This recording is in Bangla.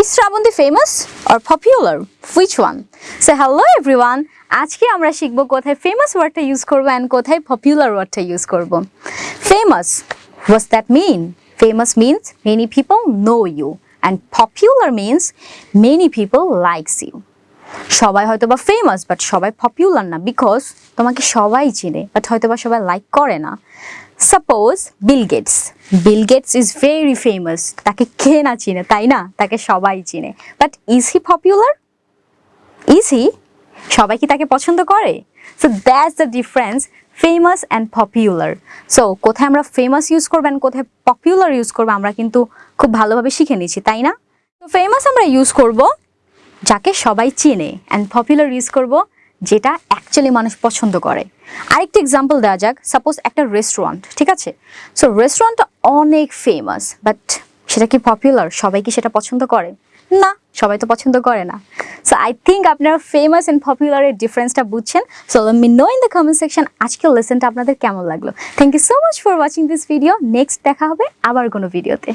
Is Shravanti famous or popular? Which one? So hello everyone. আজকে আমরা শিখব কোথায় ফেমাস ওয়ার্ডটা ইউজ করব অ্যান্ড কোথায় পপুলার ওয়ার্ডটা ইউজ করব famous what's that mean famous means many people know you and popular means many people likes you সবাই হয়তো বা ফেমাস বাট সবাই পপুলার না বিকজ তোমাকে সবাই চিনে বাট হয়তো বা সবাই লাইক করে না। Suppose Bill Gates Bill Gates is very famous তাকে কে না চিনে, তাই না? তাকে সবাই চিনে। But is he popular is he সবাই কি তাকে পছন্দ করে? So that's the difference famous and popular so কোথায় আমরা ফেমাস ইউজ করব and কোথায় পপুলার ইউজ করব আমরা কিন্তু খুব ভালোভাবে শিখে নিয়েছি, তাই না? তো ফেমাস আমরা ইউজ করব যাকে সবাই চেনে অ্যান্ড পপুলার ইউজ করব, যেটা অ্যাকচুয়ালি মানুষ পছন্দ করে। আরেকটি এক্সাম্পল দেওয়া যাক সাপোজ একটা রেস্টুরেন্ট ঠিক আছে? সো রেস্টুরেন্টটা অনেক ফেমাস বাট সেটা কি পপুলার সবাই কি সেটা পছন্দ করে? না, সবাই তো পছন্দ করে না। সো আই থিঙ্ক আপনারা ফেমাস অ্যান্ড পপুলারের ডিফারেন্সটা বুঝছেন। So me know in the comment section আজকের লেসনটা আপনাদের কেমন লাগল। Thank you so much for watching this video next দেখা হবে আবার কোনো ভিডিওতে